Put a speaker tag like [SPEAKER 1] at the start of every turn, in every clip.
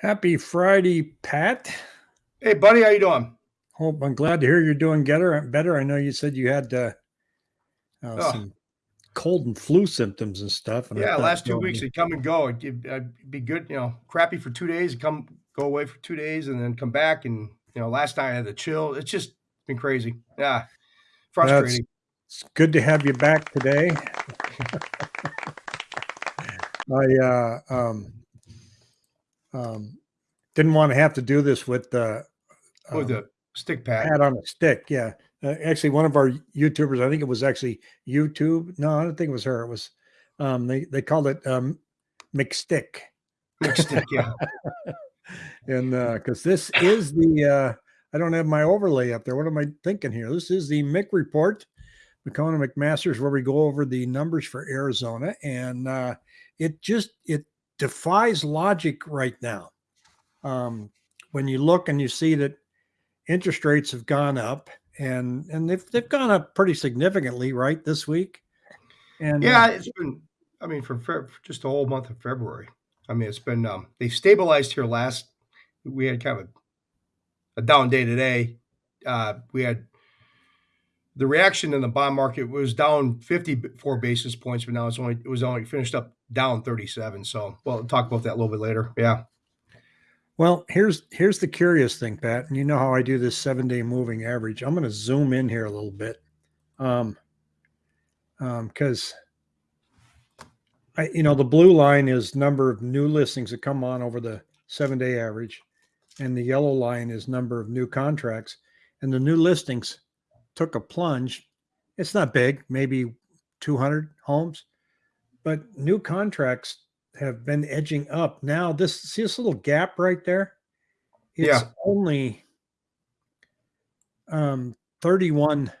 [SPEAKER 1] Happy Friday, Pat.
[SPEAKER 2] Hey, buddy, how you doing?
[SPEAKER 1] Hope I'm glad to hear you're doing better. Better. I know you said you had uh, uh,
[SPEAKER 2] Oh.
[SPEAKER 1] some cold and flu symptoms and stuff. And
[SPEAKER 2] Yeah, last two weeks they come and go. It'd, it'd be good, you know, crappy for two days, come go away for two days, and then come back. And you know, last night I had the chill. It's just been crazy. Yeah, frustrating.
[SPEAKER 1] It's good to have you back today. I uh, um, um, didn't want to have to do this with uh,
[SPEAKER 2] With
[SPEAKER 1] um,
[SPEAKER 2] the stick pad.
[SPEAKER 1] Pat on a stick. Yeah. Uh, actually, one of our YouTubers, I think it was actually YouTube. No, I don't think it was her. It was, um, they, they called it um, McStick.
[SPEAKER 2] Mixed stick, yeah.
[SPEAKER 1] And because this is the, uh, I don't have my overlay up there. What am I thinking here? This is the Mick report, McCona McMasters, where we go over the numbers for Arizona. And uh, it just, it defies logic right now. Um, when you look and you see that interest rates have gone up and and they've, they've gone up pretty significantly right this week and uh,
[SPEAKER 2] Yeah, it's been. I mean, for, for just the whole month of February. I mean, it's been. Um, they stabilized here last. We had kind of a, a down day today. Uh, we had the reaction in the bond market was down 54 basis points, but now it's only it was only finished up down 37. So we'll talk about that a little bit later. Yeah.
[SPEAKER 1] well here's here's the curious thing pat and you know how i do this seven day moving average i'm going to zoom in here a little bit um um because i you know the blue line is number of new listings that come on over the seven day average and the yellow line is number of new contracts and the new listings took a plunge. It's not big maybe 200 homes but new contracts have been edging up. Now this see this little gap right there? It's
[SPEAKER 2] Yeah.
[SPEAKER 1] only um 31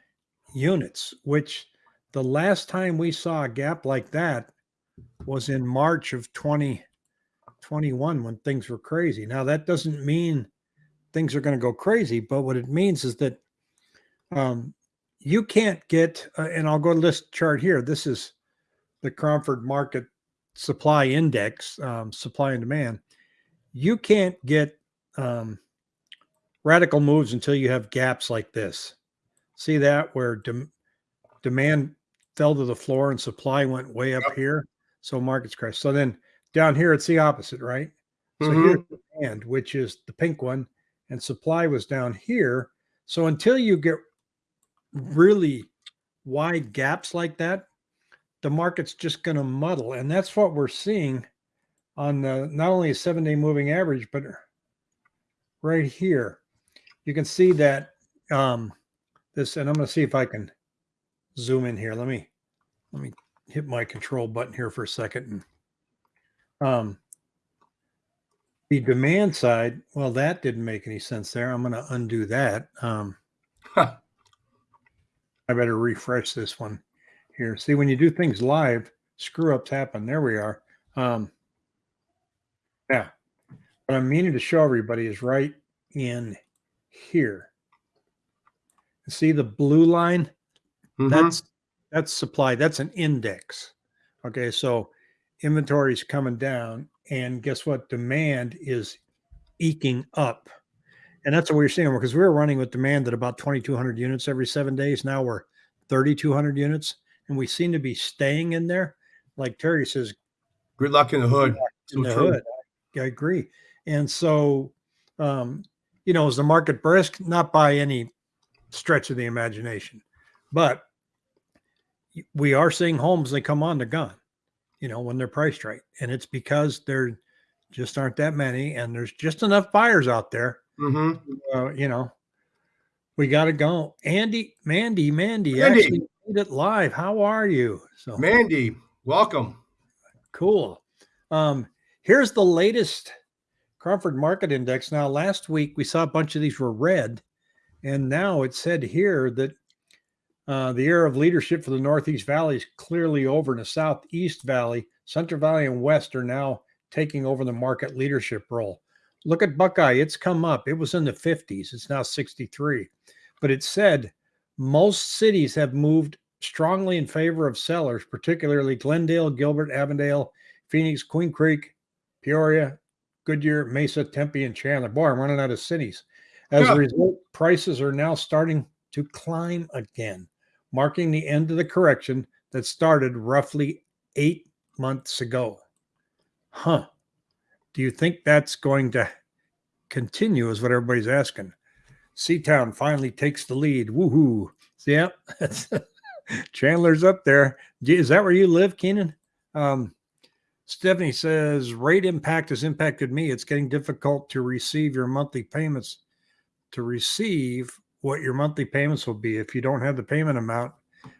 [SPEAKER 1] units which the last time we saw a gap like that was in march of 2021 when things were crazy. Now that doesn't mean things are going to go crazy but what it means is that um you can't get uh, and i'll go to this chart here this is the Cromford Market Supply Index, um, supply and demand, you can't get um, radical moves until you have gaps like this. See that where dem- demand fell to the floor and supply went way up
[SPEAKER 2] Yep.
[SPEAKER 1] here, so markets crash. So then down here it's the opposite, right? So
[SPEAKER 2] Mhm.
[SPEAKER 1] here's demand, which is the pink one, and supply was down here. So until you get really wide gaps like that, the market's just going to muddle. And that's what we're seeing on the not only a seven day moving average, but right here. You can see that um, this, and I'm going to see if I can zoom in here. Let me let me hit my control button here for a second. And, um, the demand side, well, that didn't make any sense there. I'm going to undo that. Um,
[SPEAKER 2] Huh.
[SPEAKER 1] I better refresh this one here. See, when you do things live, screw ups happen. There we are. Um, yeah. What I'm meaning to show everybody is right in here. See the blue line?
[SPEAKER 2] Mhm.
[SPEAKER 1] That's that's supply. That's an index. Okay, so inventory is coming down, and guess what? Demand is eking up, and that's what we're seeing because we were running with demand at about 2,200 units every seven days. Now we're 3,200 units, and we seem to be staying in there. Like Terry says,
[SPEAKER 2] Good luck in the hood.
[SPEAKER 1] in
[SPEAKER 2] So
[SPEAKER 1] the
[SPEAKER 2] true.
[SPEAKER 1] hood. I, I agree. And so, um, you know, is the market brisk? Not by any stretch of the imagination, but we are seeing homes they come on the gun, you know, when they're priced right, and it's because there just aren't that many, and there's just enough buyers out there.
[SPEAKER 2] Hmm
[SPEAKER 1] Uh, you know, we got to go. Andy, Mandy, Mandy,
[SPEAKER 2] Mandy.
[SPEAKER 1] actually made it live. How are you? So
[SPEAKER 2] Mandy, welcome.
[SPEAKER 1] Cool. Um, here's the latest Cromford Market Index. Now, last week we saw a bunch of these were red, and now it said here that uh, the era of leadership for the Northeast Valley is clearly over, and the Southeast Valley, Central Valley, and West are now taking over the market leadership role. Look at Buckeye; it's come up. It was in the 50s. It's now 63, but it said most cities have moved strongly in favor of sellers, particularly Glendale, Gilbert, Avondale, Phoenix, Queen Creek, Peoria, Goodyear, Mesa, Tempe, and Chandler. Boy, I'm running out of cities. As
[SPEAKER 2] Yeah.
[SPEAKER 1] a result, prices are now starting to climb again, marking the end of the correction that started roughly eight months ago. Huh. Do you think that's going to continue? Is what everybody's asking. Seatown finally takes the lead. Woohoo. Yeah, Chandler's up there. Is that where you live, Keenan? Um, Stephanie says rate impact has impacted me. It's getting difficult to receive your monthly payments. To receive what your monthly payments will be if you don't have the payment amount,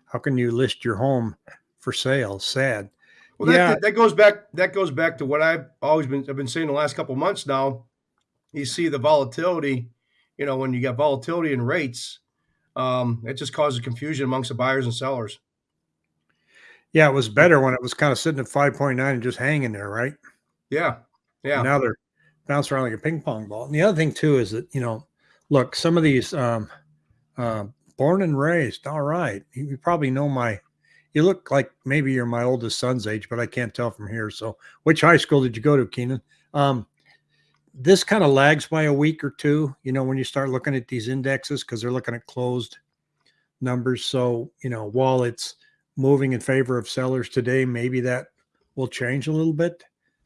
[SPEAKER 1] how can you list your home for sale? Sad.
[SPEAKER 2] Well, that,
[SPEAKER 1] Yeah.
[SPEAKER 2] that goes back. That goes back to what I've always been. I've been saying the last couple of months now. You see the volatility. You know, when you got volatility in rates, um, it just causes confusion amongst the buyers and sellers.
[SPEAKER 1] Yeah, it was better when it was kind of sitting at 5.9 and just hanging there, right?
[SPEAKER 2] Yeah, yeah,
[SPEAKER 1] Now they're bouncing around like a ping pong ball. And the other thing too is that, you know, look, some of these um uh, born and raised, all right. You, you probably know my you look like maybe you're my oldest son's age, but I can't tell from here. So which high school did you go to, Keenan? Um this kind of lags by a week or two, you know, when you start looking at these indexes because they're looking at closed numbers. So, you know, while it's moving in favor of sellers today, maybe that will change a little bit.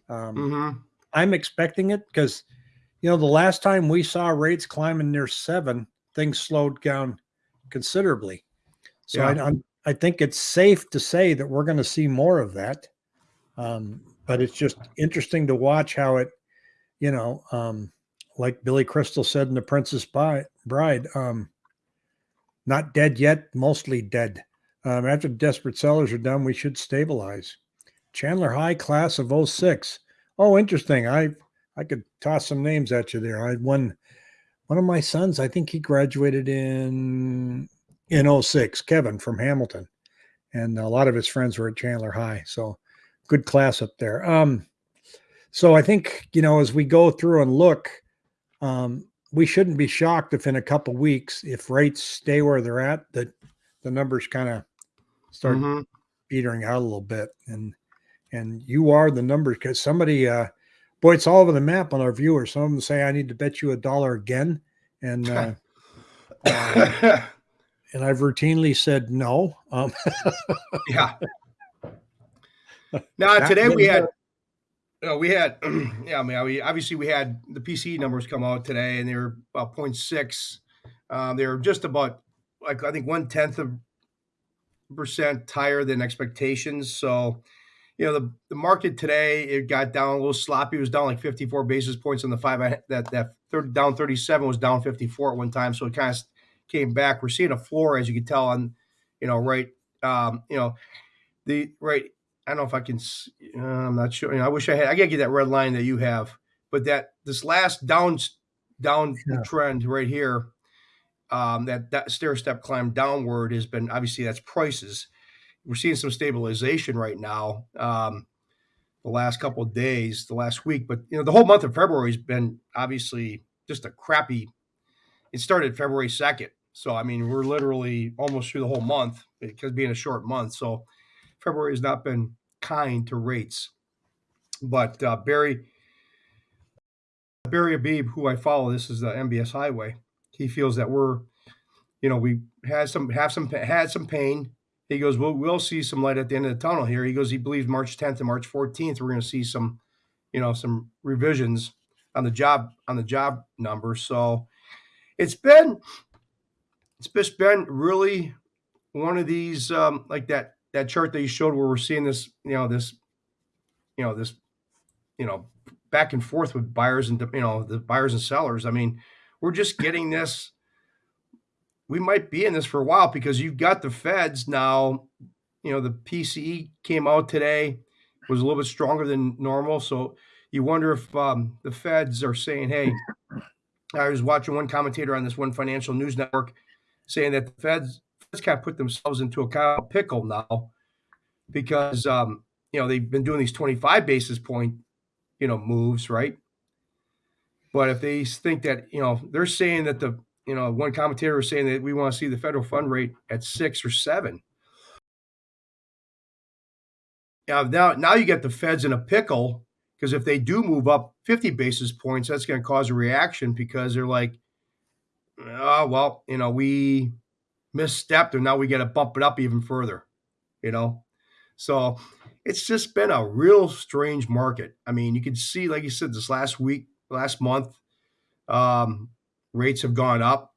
[SPEAKER 1] Um,
[SPEAKER 2] hmm
[SPEAKER 1] I'm expecting it because, you know, the last time we saw rates climbing near seven, things slowed down considerably. So I,
[SPEAKER 2] Yeah.
[SPEAKER 1] I'm, think it's safe to say that we're going to see more of that. Um, but it's just interesting to watch how it, you know, um, like Billy Crystal said in The Princess Bride, um, not dead yet, mostly dead. Um, after desperate sellers are done, we should stabilize. Chandler High class of 06. Oh, interesting. I I could toss some names at you there. I had one one of my sons, I think he graduated in in 06, Kevin from Hamilton. And a lot of his friends were at Chandler High. So good class up there. Um, so I think, you know, as we go through and look, um, we shouldn't be shocked if in a couple weeks, if rates stay where they're at, that the numbers kind of start
[SPEAKER 2] hmm
[SPEAKER 1] petering out a little bit and and you are the numbers because somebody uh boy it's all over the map on our viewers some of them say i need to bet you a dollar again and uh, and i've routinely said no um
[SPEAKER 2] yeah. Now today we had, you know, we had, yeah. I mean, we obviously we had the PCE numbers come out today, and they were about 0.6. Um, they were just about like I think one tenth of percent higher than expectations. So, you know, the, the market today it got down a little sloppy. It was down like 54 basis points on the five. I- That that third down 37 was down 54 at one time. So it kind of came back. We're seeing a floor, as you can tell on, you know, right. Um, you know, the right. I don't know if I can. Uh, I'm not sure. You know, I wish I had. I gotta get that red line that you have. But that this last down down
[SPEAKER 1] Yeah.
[SPEAKER 2] trend right here, um, that that stair step climb downward has been obviously that's prices. We're seeing some stabilization right now. Um, the last couple of days, the last week, but you know the whole month of February has been obviously just a crappy. It started February second, so I mean we're literally almost through the whole month because being a short month. So February has not been kind to rates. But uh, Barry Barry Habib, who I follow, this is the MBS Highway. He feels that we're, you know, we had some have some had some pain. He goes, we'll we'll see some light at the end of the tunnel here. He goes, he believes March 10th and March 14th we're going to see some, you know, some revisions on the job on the job numbers. So it's been it's just been really one of these um, like that that chart that you showed where we're seeing this, you know, this, you know, this, you know, back and forth with buyers and you know the buyers and sellers. I mean, we're just getting this. We might be in this for a while because you've got the Feds now. You know, the PCE came out today was a little bit stronger than normal, so you wonder if um, the Feds are saying, "Hey." I was watching one commentator on this one financial news network saying that the Feds Feds kind of put themselves into a kind of pickle now because um, you know they've been doing these 25 basis point you know moves right? But if they think that you know they're saying that the you know one commentator was saying that we want to see the federal fund rate at six or seven. Now now, now you get the feds in a pickle Because if they do move up 50 basis points, that's going to cause a reaction because they're like, oh, well, you know, we misstepped and now we got to bump it up even further, you know? So it's just been a real strange market. I mean, you can see, like you said, this last week, last month, um, rates have gone up.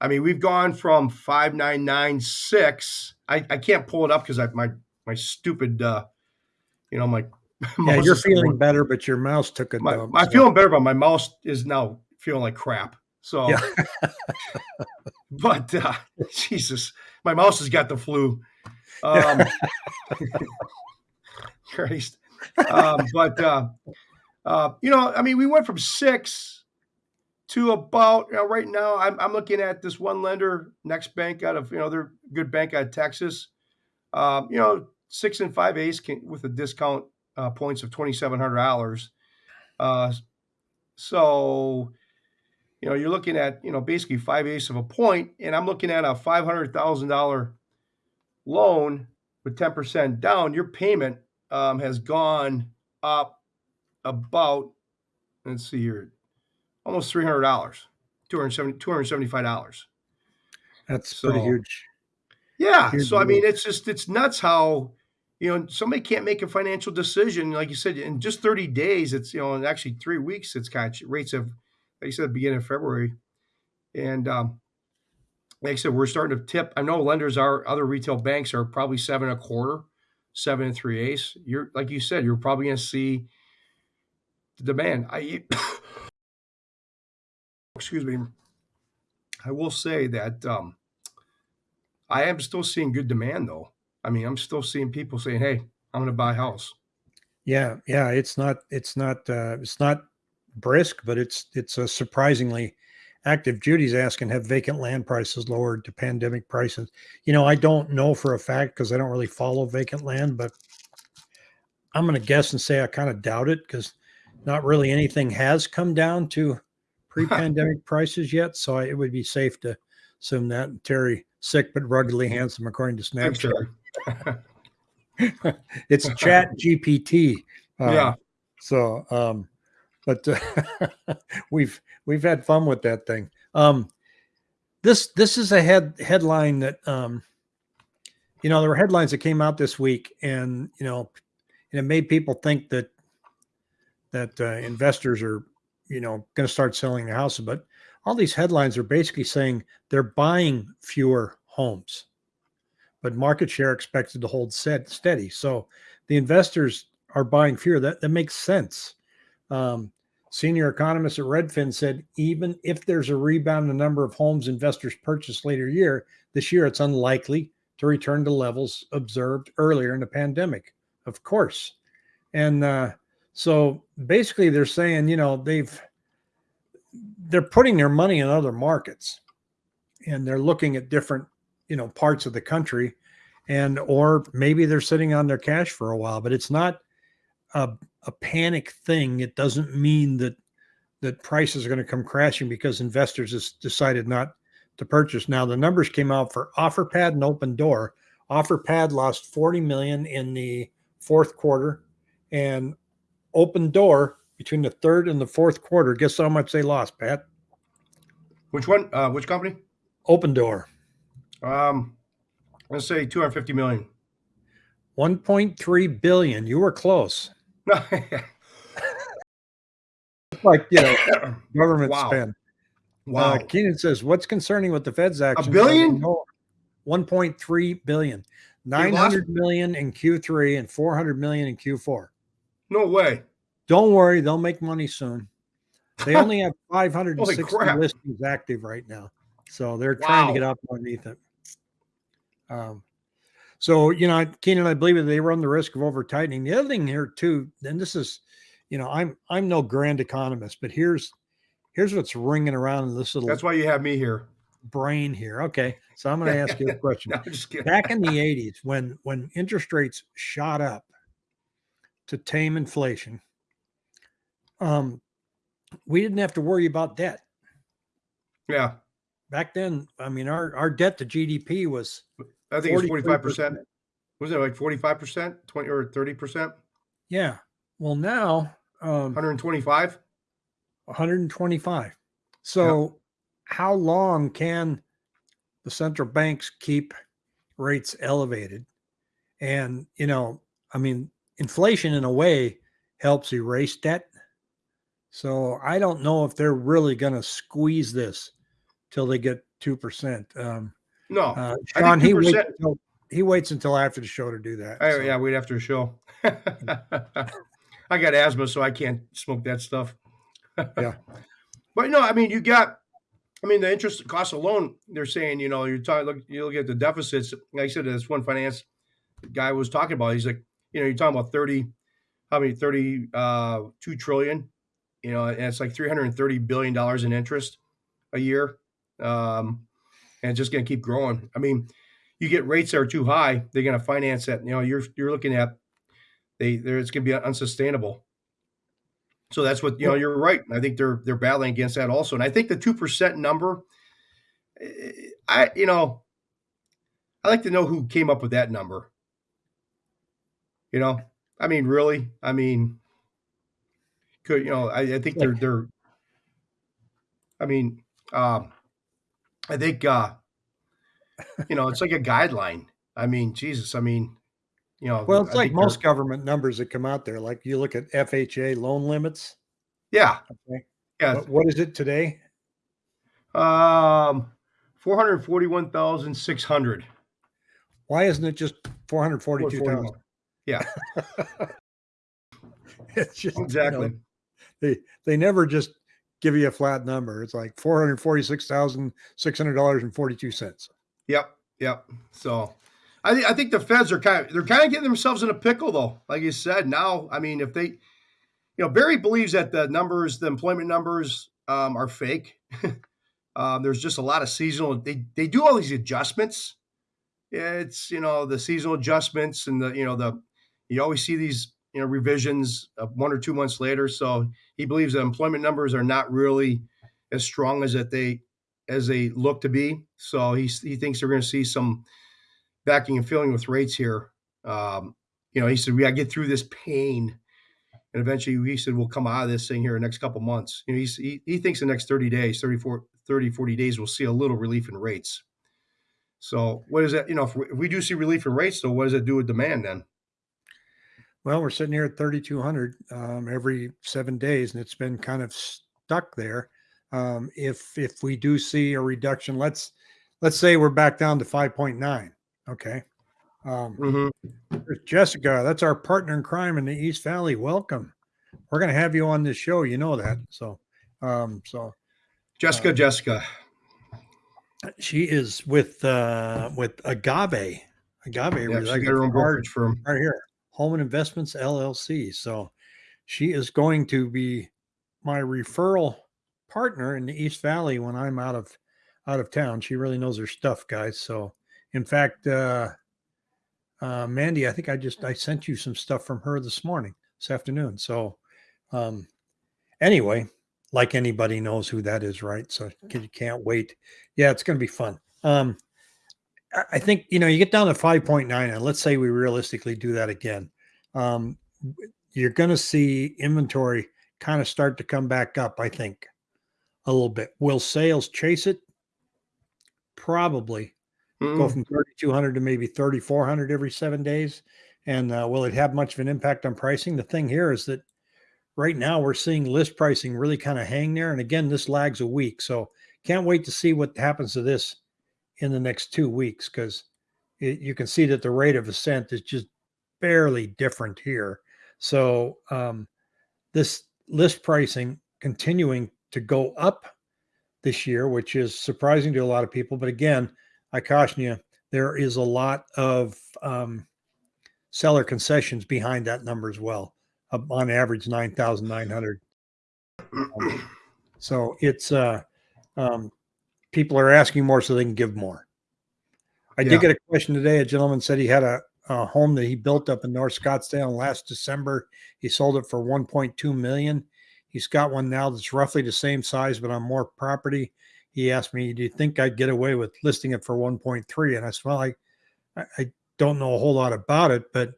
[SPEAKER 2] I mean, we've gone from 5996. I, I can't pull it up because I my my stupid uh you know my
[SPEAKER 1] Yeah, you're feeling better, but your mouse took a
[SPEAKER 2] my,
[SPEAKER 1] dump.
[SPEAKER 2] I'm
[SPEAKER 1] so-
[SPEAKER 2] feeling better, but my mouse is now feeling like crap. So
[SPEAKER 1] Yeah.
[SPEAKER 2] but uh Jesus, my mouse has got the flu. Um Christ. Um, but uh uh, you know, I mean, we went from six to about you know, right now. I'm, I'm looking at this one lender, NexBank out of you know, they're a good bank out of Texas. Um, you know, six and five ace can, with a discount uh, points of twenty seven hundred dollars. Uh, so, you know, you're looking at you know basically five eighths of a point, and I'm looking at a five hundred thousand dollar loan with ten percent down. Your payment um, has gone up about let's see here, almost three hundred dollars, 270 275 dollars.
[SPEAKER 1] That's pretty huge.
[SPEAKER 2] Yeah.
[SPEAKER 1] Huge
[SPEAKER 2] So I mean, it's just it's nuts how you know somebody can't make a financial decision like you said in just thirty days. It's you know in actually three weeks. It's kind of rates have like you said beginning of February, and um, like I said, we're starting to tip. I know lenders are other retail banks are probably seven and a quarter, seven and three eighths. You're like you said, you're probably going to see the demand. I excuse me. I will say that um, I am still seeing good demand though. I mean, I'm still seeing people saying, "Hey, I'm going to buy a house."
[SPEAKER 1] Yeah, yeah. It's not. It's not. Uh, it's not brisk, but it's it's a surprisingly active. Judy's asking, have vacant land prices lowered to pandemic prices? You know, I don't know for a fact because I don't really follow vacant land, but I'm going to guess and say I kind of doubt it because not really anything has come down to pre-pandemic prices yet. So I, it would be safe to assume that. And Terry, sick but ruggedly handsome, according to Snapchat. It's Chat GPT. Um,
[SPEAKER 2] Yeah.
[SPEAKER 1] So, um, but uh, we've we've had fun with that thing. Um, this this is a head headline that um, you know there were headlines that came out this week, and you know, and it made people think that that uh, investors are you know going to start selling their houses. But all these headlines are basically saying they're buying fewer homes, but market share expected to hold set, steady. So the investors are buying fewer. That that makes sense. Um, senior economist at Redfin said even if there's a rebound in the number of homes investors purchase later year this year, it's unlikely to return to levels observed earlier in the pandemic. Of course, and uh, so basically they're saying you know they've they're putting their money in other markets, and they're looking at different you know parts of the country and or maybe they're sitting on their cash for a while but it's not a, a panic thing. It doesn't mean that that prices are going to come crashing because investors has decided not to purchase. Now the numbers came out for offerpad and Opendoor. Offerpad lost 40 million in the fourth quarter and Opendoor between the third and the fourth quarter. Guess how much they lost pat?
[SPEAKER 2] Which one? Uh, which company?
[SPEAKER 1] Opendoor
[SPEAKER 2] Um, let's say 250 million.
[SPEAKER 1] 1.3 billion you were close like you know government
[SPEAKER 2] Wow.
[SPEAKER 1] spend.
[SPEAKER 2] wow.
[SPEAKER 1] Uh, Keenan says, "What's concerning with the Fed's action?
[SPEAKER 2] A billion?
[SPEAKER 1] One point three billion. Nine hundred million in Q3 and four hundred million in Q4.
[SPEAKER 2] no way.
[SPEAKER 1] Don't worry, they'll make money soon. They only have five hundred and
[SPEAKER 2] Holy
[SPEAKER 1] sixty
[SPEAKER 2] crap.
[SPEAKER 1] listings active right now, so they're trying to get up underneath it. Um, so you know, Keenan, I believe that they run the risk of over tightening. The other thing here too, and this is, you know, I'm I'm no grand economist, but here's here's what's ringing around in this little
[SPEAKER 2] That's why you have me here.
[SPEAKER 1] brain here. Okay, so I'm going to ask you a question.
[SPEAKER 2] No.
[SPEAKER 1] Back in the 80s, when when interest rates shot up to tame inflation, um, we didn't have to worry about debt.
[SPEAKER 2] yeah,
[SPEAKER 1] Back then, I mean, our our debt to GDP was
[SPEAKER 2] I think it's
[SPEAKER 1] 43%.
[SPEAKER 2] 45 percent. Was it like 45 percent, 20 or 30 percent?
[SPEAKER 1] Yeah. Well, now Um,
[SPEAKER 2] 125.
[SPEAKER 1] 125. So, how long can the central banks keep rates elevated? And, you know, I mean, inflation in a way helps erase debt. So, I don't know if they're really going to squeeze this till they get 2%. Um,
[SPEAKER 2] No,
[SPEAKER 1] uh, Sean, he waits, until, he waits until after the show to do that.
[SPEAKER 2] Oh
[SPEAKER 1] so.
[SPEAKER 2] yeah, wait after a show. I got asthma, so I can't smoke that stuff.
[SPEAKER 1] Yeah.
[SPEAKER 2] But no, I mean, you got. I mean, the interest cost alone, they're saying, you know, you're talking. Look, you look at the deficits. Like I said, this one finance guy was talking about. He's like, you know, you're talking about thirty, how many? Thirty, uh, two trillion. You know, and it's like three hundred and thirty billion dollars in interest a year, um, and it's just going to keep growing. I mean, you get rates that are too high, they're going to finance that. You know, you're you're looking at they there it's going to be unsustainable. So that's what you know. You're right. I think they're they're battling against that also, and I think the two percent number. eh, I you know, I like to know who came up with that number. You know, I mean, really, I mean, could you know? I, I think they're they're. I mean, um, I think uh, you know it's like a guideline. I mean, Jesus, I mean, you know,
[SPEAKER 1] Well, it's
[SPEAKER 2] I
[SPEAKER 1] like most government numbers that come out there. Like you look at FHA loan limits.
[SPEAKER 2] Yeah,
[SPEAKER 1] Okay.
[SPEAKER 2] yeah.
[SPEAKER 1] What, what is it today?
[SPEAKER 2] Um, four hundred forty-one thousand six hundred.
[SPEAKER 1] Why isn't it just 442,000?
[SPEAKER 2] Yeah,
[SPEAKER 1] It's just, you know,
[SPEAKER 2] exactly.
[SPEAKER 1] they, they never just give you a flat number. It's like $446,600.42.
[SPEAKER 2] Yep, yep. So, I think I think the Feds are kind of they're kind of getting themselves in a pickle though. Like you said, now I mean, if they, you know, Barry believes that the numbers, the employment numbers, um, are fake. um, there's just a lot of seasonal. They they do all these adjustments. It's you know the seasonal adjustments and the you know the you always see these you know revisions of one or two months later. So he believes that employment numbers are not really as strong as that they as they look to be. So he he thinks they're going to see some backing and filling with rates here. Um, you know, he said we got to get through this pain, and eventually he said we'll come out of this thing here in the next couple months. You know, he he thinks the next 30 days, 34, 30, 40 days, we'll see a little relief in rates. So what is that? You know, if we, if we do see relief in rates, though, what does it do with demand then?
[SPEAKER 1] Well, we're sitting here at 3,200 um, every seven days, and it's been kind of stuck there. Um, if if we do see a reduction, let's let's say we're back down to 5.9. Okay. Um,
[SPEAKER 2] Mm-hmm.
[SPEAKER 1] Jessica, that's our partner in crime in the East Valley. Welcome. We're going to have you on this show. You know that. So, um, so
[SPEAKER 2] Jessica,
[SPEAKER 1] Um,
[SPEAKER 2] Jessica.
[SPEAKER 1] she is with uh, with Agave. Agave,
[SPEAKER 2] Yeah,
[SPEAKER 1] I
[SPEAKER 2] she's got her own brokerage firm.
[SPEAKER 1] right here, Home and Investments LLC. So she is going to be my referral partner in the East Valley when I'm out of out of town. She really knows her stuff, guys. So, in fact, uh, uh, Mandy, I think I just I sent you some stuff from her this morning, this afternoon. So, um, anyway, like anybody knows who that is, right? So you can't wait. Yeah, it's going to be fun. Um, I- think you know you get down to five point nine, and let's say we realistically do that again. Um, you're going to see inventory kind of start to come back up. I think a little bit. Will sales chase it? Probably go
[SPEAKER 2] Mm,
[SPEAKER 1] from 3,200 to maybe 3,400 every seven days. And uh, will it have much of an impact on pricing? The thing here is that right now we're seeing list pricing really kind of hang there. And again, this lags a week. So can't wait to see what happens to this in the next two weeks because you can see that the rate of ascent is just barely different here. So um, this list pricing continuing to go up this year, which is surprising to a lot of people. But again, I caution you, there is a lot of um, seller concessions behind that number as well. Uh, on average, nine thousand nine hundred. So it's uh, um, people are asking more so they can give more. I
[SPEAKER 2] Yeah.
[SPEAKER 1] did get a question today. A gentleman said he had a, a home that he built up in North Scottsdale last December. He sold it for 1.2 million. He's got one now that's roughly the same size, but on more property. He asked me, "Do you think I'd get away with listing it for 1.3?" And I said, "Well, I, I, I don't know a whole lot about it, but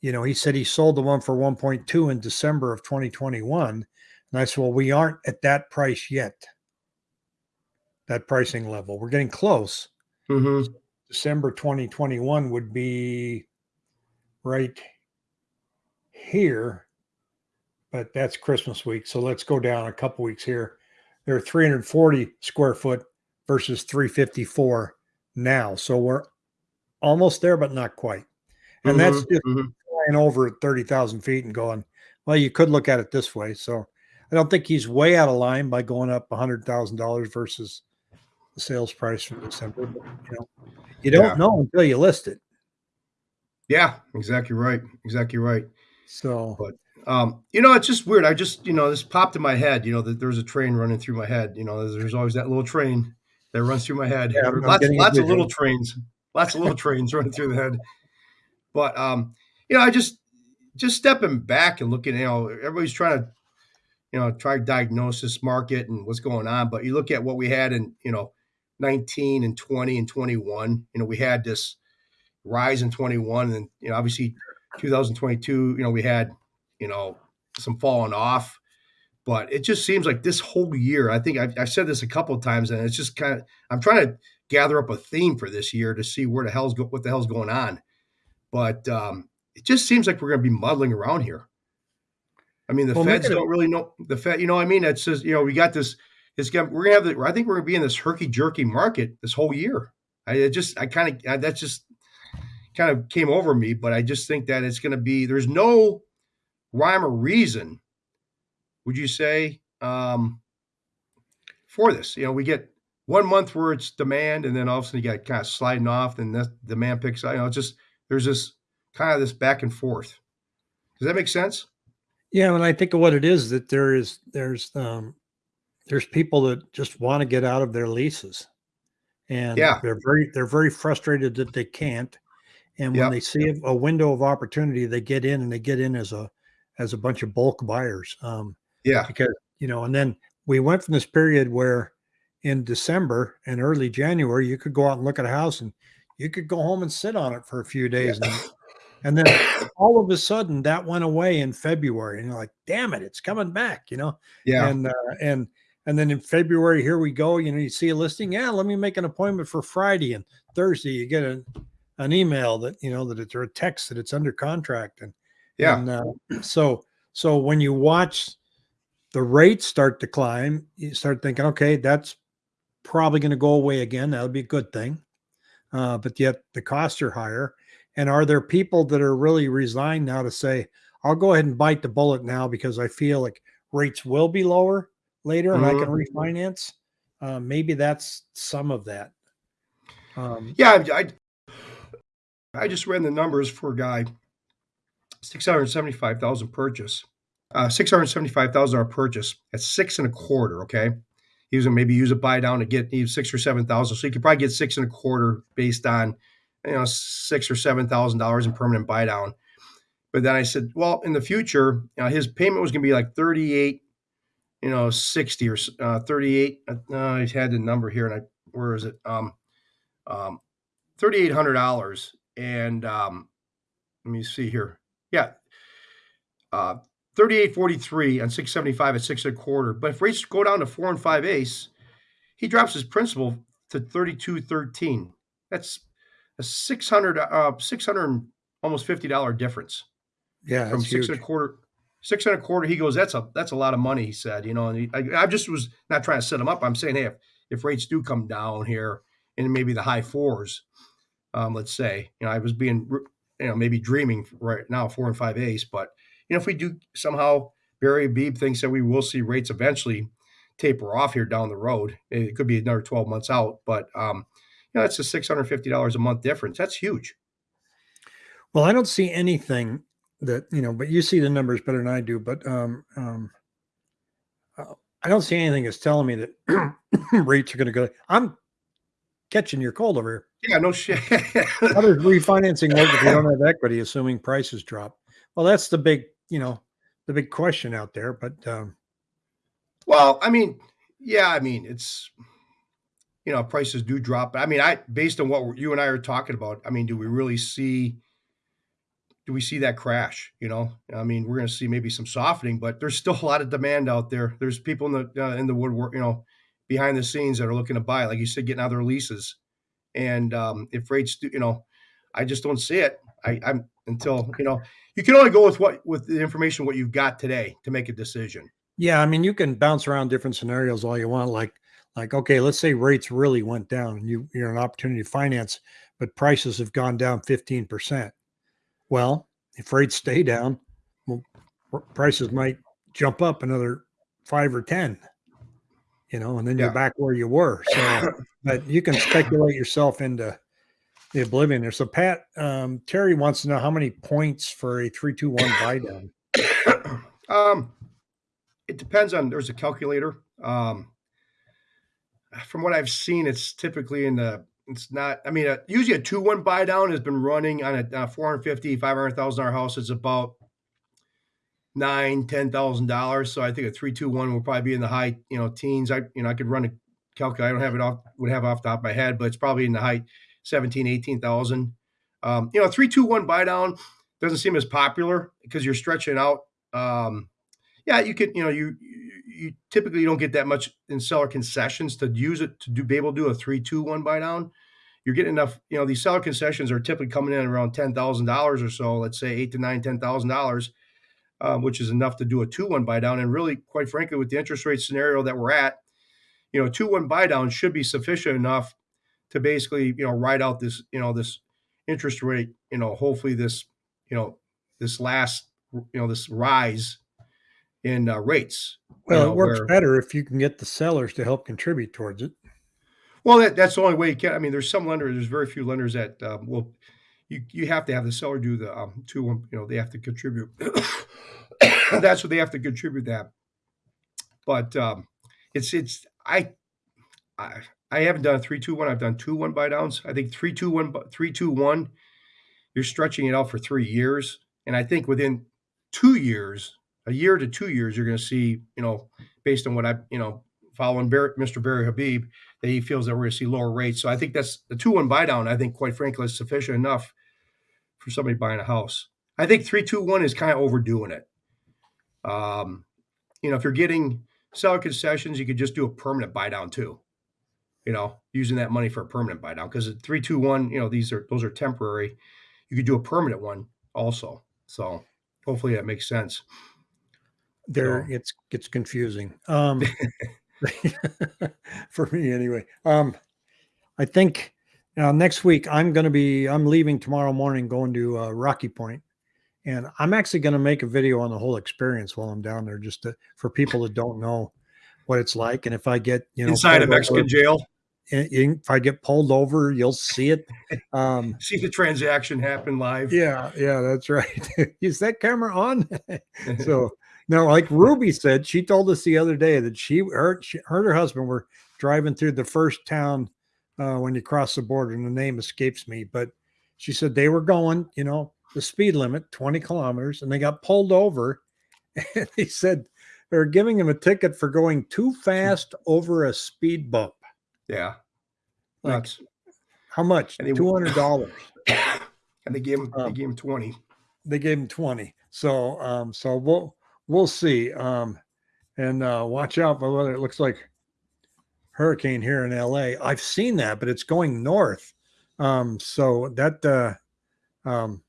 [SPEAKER 1] you know, he said he sold the one for 1.2 in December of 2021. And I said, well, we aren't at that price yet. That pricing level. We're getting close.
[SPEAKER 2] hmm
[SPEAKER 1] December 2021 would be right here, but that's Christmas week. So let's go down a couple weeks here. They're 340 square foot versus 354 now. So we're almost there, but not quite. And that's just
[SPEAKER 2] hmm
[SPEAKER 1] flying over at 30,000 feet and going, well, you could look at it this way. So I don't think he's way out of line by going up $100,000 versus the sales price from December. But, you know, you don't
[SPEAKER 2] Yeah.
[SPEAKER 1] know until you list it.
[SPEAKER 2] Yeah, exactly right. Exactly right.
[SPEAKER 1] So
[SPEAKER 2] But um, you know, it's just weird. I just, you know, this popped in my head. You know, that there's a train running through my head. You know, there's, always that little train that runs through my head.
[SPEAKER 1] Yeah,
[SPEAKER 2] lots, lots of little trains, lots of little trains running through the head. But um, you know, I just just stepping back and looking. You know, everybody's trying to, you know, try to diagnose this market and what's going on. But you look at what we had in, you know, 19 and 20 and 21. You know, we had this rise in 21, and you know, obviously 2022. You know, we had, you know, some falling off. But it just seems like this whole year, I think I've, I've said this a couple of times, and it's just kind of I'm trying to gather up a theme for this year to see where the hell's go, what the hell's going on. But um, it just seems like we're going to be muddling around here. I mean, the
[SPEAKER 1] Well,
[SPEAKER 2] feds don't really know the Fed. You know, what I mean, it's just you know we got this. We're gonna have the. I think we're gonna be in this herky jerky market this whole year. I just I kind of that just kind of came over me, but I just think that it's going to be. There's no rhyme or reason. Would you say um, for this? You know, we get one month where it's demand, and then all of a sudden you got kind of sliding off, and the demand picks up. You know, it's just there's this kind of this back and forth. Does that make sense?
[SPEAKER 1] Yeah, and I think of what it is that there is there's um there's people that just want to get out of their leases. And
[SPEAKER 2] Yeah.
[SPEAKER 1] they're very they're very frustrated that they can't. And when
[SPEAKER 2] Yep.
[SPEAKER 1] they see a, window of opportunity, they get in and they get in as a as a bunch of bulk buyers. Um
[SPEAKER 2] Yeah.
[SPEAKER 1] because you know, and then we went from this period where in December and early January you could go out and look at a house and you could go home and sit on it for a few days and and then all of a sudden that went away in February, and you're like, "Damn it, it's coming back!" You know,
[SPEAKER 2] Yeah.
[SPEAKER 1] and uh, and and then in February, here we go. You know, you see a listing, yeah, let me make an appointment for Friday, and Thursday you get a, an email that you know that it's or a text that it's under contract, and
[SPEAKER 2] Yeah.
[SPEAKER 1] and uh, so so when you watch the rates start to climb, you start thinking, okay, that's probably going to go away again. That would be a good thing, uh, but yet the costs are higher. And are there people that are really resigned now to say, I'll go ahead and bite the bullet now because I feel like rates will be lower later and I can refinance? Uh, maybe that's some of that. Um,
[SPEAKER 2] Yeah, I, I I just ran the numbers for a guy, six hundred seventy-five thousand purchase, uh, six hundred seventy-five thousand dollar purchase at six and a quarter. Okay, he was gonna maybe use a buy down to get he six or seven thousand, so he could probably get six and a quarter based on you know six or seven thousand dollars in permanent buy down. But then I said, well, in the future, you know, his payment was gonna be like thirty-eight, you know, sixty or uh, thirty-eight. Uh, I had the number here, and I where is it? Um, um, thirty-eight hundred dollars, and um, let me see here. Yeah, uh, thirty-eight forty-three on six seventy-five at six and a quarter. But if rates go down to four and five ace, he drops his principal to thirty-two thirteen. That's a six hundred, uh, six hundred almost fifty dollar difference
[SPEAKER 1] yeah,
[SPEAKER 2] from six
[SPEAKER 1] huge.
[SPEAKER 2] and a quarter. Six and a quarter. He goes, that's a that's a lot of money. He said, you know, and he, I, I just was not trying to set him up. I'm saying, hey, if, if rates do come down here and maybe the high fours, um, let's say, you know, I was being, you know, maybe dreaming right now, four and five ace, but you know, if we do somehow, Barry Habib thinks that we will see rates eventually taper off here down the road. It could be another 12 months out, but um, you know, that's a $650 a month difference. That's huge.
[SPEAKER 1] Well, I don't see anything that you know, but you see the numbers better than I do. But um, um, uh, I don't see anything that's telling me that rates are going to go. I'm catching your cold over here.
[SPEAKER 2] Yeah, no shit.
[SPEAKER 1] How does refinancing work if you don't have equity, assuming prices drop? Well, that's the big, you know, the big question out there. But um,
[SPEAKER 2] Well, I mean, yeah, I mean, it's you know, prices do drop. I mean, I based on what you and I are talking about, I mean, do we really see do we see that crash? You know, I mean, we're going to see maybe some softening, but there's still a lot of demand out there. There's people in the uh, in the woodwork, you know, behind the scenes that are looking to buy, like you said, getting out their leases. And um, if rates, do, you know, I just don't see it. I, I'm until you know, you can only go with what with the information what you've got today to make a decision.
[SPEAKER 1] Yeah, I mean, you can bounce around different scenarios all you want. Like, like okay, let's say rates really went down, and you you're an opportunity to finance, but prices have gone down fifteen percent. Well, if rates stay down, well, prices might jump up another five or ten. You know, and then
[SPEAKER 2] Yeah.
[SPEAKER 1] you're back where you were. So, but you can speculate yourself into the oblivion there. So, Pat um, Terry wants to know how many points for a three two one buy down.
[SPEAKER 2] um, it depends on. There's a calculator. Um, from what I've seen, it's typically in the. It's not. I mean, uh, usually a two one buy down has been running on a uh, 450 500,000 dollar house. It's about nine ten thousand dollars. So I think a three two one will probably be in the high you know teens. I you know I could run a calculator. I don't have it off would have off the top of my head, but it's probably in the high 17 18,000. Um, you know, three two one buy down doesn't seem as popular because you're stretching out. Um, yeah, you could, you know, you, you typically don't get that much in seller concessions to use it to do be able to do a three two one buy down. You're getting enough, you know, these seller concessions are typically coming in around ten thousand dollars or so. Let's say eight to nine, ten thousand dollars, um, which is enough to do a two one buy down. And really, quite frankly, with the interest rate scenario that we're at, you know, two one buy down should be sufficient enough to basically, you know, ride out this, you know, this interest rate, you know, hopefully this, you know, this last, you know, this rise in uh, rates. You
[SPEAKER 1] Well,
[SPEAKER 2] know,
[SPEAKER 1] it works
[SPEAKER 2] where-
[SPEAKER 1] better if you can get the sellers to help contribute towards it.
[SPEAKER 2] Well, that, that's the only way you can. I mean, there's some lenders. There's very few lenders that um, will. You you have to have the seller do the um, two. um, You know, they have to contribute. that's what they have to contribute that. But um, it's it's I, I I haven't done a three two one. I've done two one buy downs. I think three two one bu- three two one. You're stretching it out for three years, and I think within two years, a year to two years, you're going to see. You know, based on what I you know following Mr. Barry Habib that he feels that we're going to see lower rates. So I think that's the two one buy down. I think, quite frankly, is sufficient enough for somebody buying a house. I think three two one is kind of overdoing it. Um, you know, if you're getting seller concessions, you could just do a permanent buy down too. You know, using that money for a permanent buy down because three two one, you know, these are those are temporary. You could do a permanent one also. So hopefully that makes sense.
[SPEAKER 1] There,
[SPEAKER 2] So-
[SPEAKER 1] it's gets confusing. Um, for me anyway. Um, I think uh, next week I'm going to be. I'm leaving tomorrow morning, going to uh, Rocky Point, and I'm actually going to make a video on the whole experience while I'm down there, just to, for people that don't know what it's like. And if I get you know
[SPEAKER 2] Inside a
[SPEAKER 1] pulled over-
[SPEAKER 2] Mexican jail,
[SPEAKER 1] if I get pulled over, you'll see it. Um,
[SPEAKER 2] see the transaction happen live.
[SPEAKER 1] yeah, yeah, that's right. Is that camera on? so no, like Ruby said, she told us the other day that she her, she, her and her husband were driving through the first town uh, when you cross the border, and the name escapes me, but she said they were going, you know, the speed limit, 20 kilometers, and they got pulled over. And he said they were giving him a ticket for going too fast over a speed bump.
[SPEAKER 2] yeah.
[SPEAKER 1] Like,
[SPEAKER 2] Nuts.
[SPEAKER 1] how much?
[SPEAKER 2] And they-
[SPEAKER 1] Two hundred dollars.
[SPEAKER 2] and they gave him they
[SPEAKER 1] Um,
[SPEAKER 2] gave him 20.
[SPEAKER 1] they gave him 20 so um so we'll we'll see um and uh watch out for whether it looks like hurricane here in la i've seen that but it's going north. Um so that uh um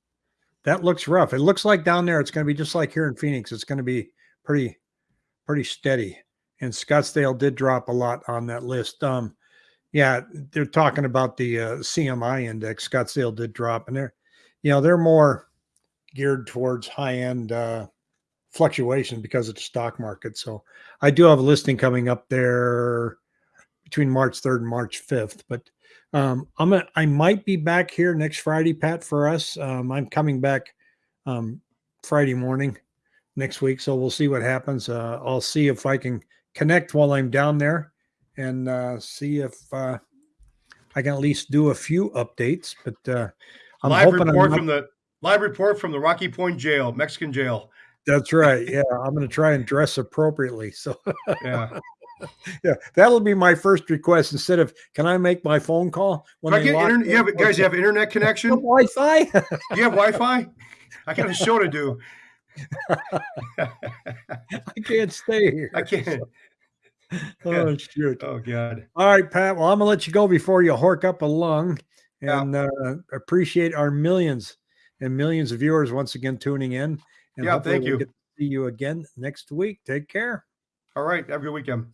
[SPEAKER 1] that looks rough. It looks like down there it's going to be just like here in phoenix. It's going to be pretty pretty steady. And scottsdale did drop a lot on that list. Um yeah they're talking about the uh, cmi index. Scottsdale did drop and they're you know they're more geared towards high end uh, fluctuation because of the stock market. So I do have a listing coming up there between March 3rd and March 5th. But um, I'm a, I might be back here next Friday, Pat, for us. Um, I'm coming back um, Friday morning next week. So we'll see what happens. Uh, I'll see if I can connect while I'm down there and uh, see if uh, I can at least do a few updates. But uh, I'm
[SPEAKER 2] live
[SPEAKER 1] hoping I'm
[SPEAKER 2] report
[SPEAKER 1] not-
[SPEAKER 2] from the live report from the Rocky Point jail, Mexican jail.
[SPEAKER 1] That's right. Yeah, I'm going to try and dress appropriately. So,
[SPEAKER 2] Yeah.
[SPEAKER 1] yeah, that'll be my first request. Instead of, can I make my phone call when
[SPEAKER 2] I get internet, you have guys you have internet connection?
[SPEAKER 1] Wi-Fi?
[SPEAKER 2] You have Wi-Fi? I got a show to do.
[SPEAKER 1] I can't stay here.
[SPEAKER 2] I can't.
[SPEAKER 1] Oh shoot.
[SPEAKER 2] Oh God.
[SPEAKER 1] All right, Pat. Well, I'm gonna let you go before you hork up a lung,
[SPEAKER 2] Yeah.
[SPEAKER 1] and uh, appreciate our millions and millions of viewers once again tuning in. And
[SPEAKER 2] Yeah, thank you.
[SPEAKER 1] see you again next week. Take care.
[SPEAKER 2] All right. Have a good weekend.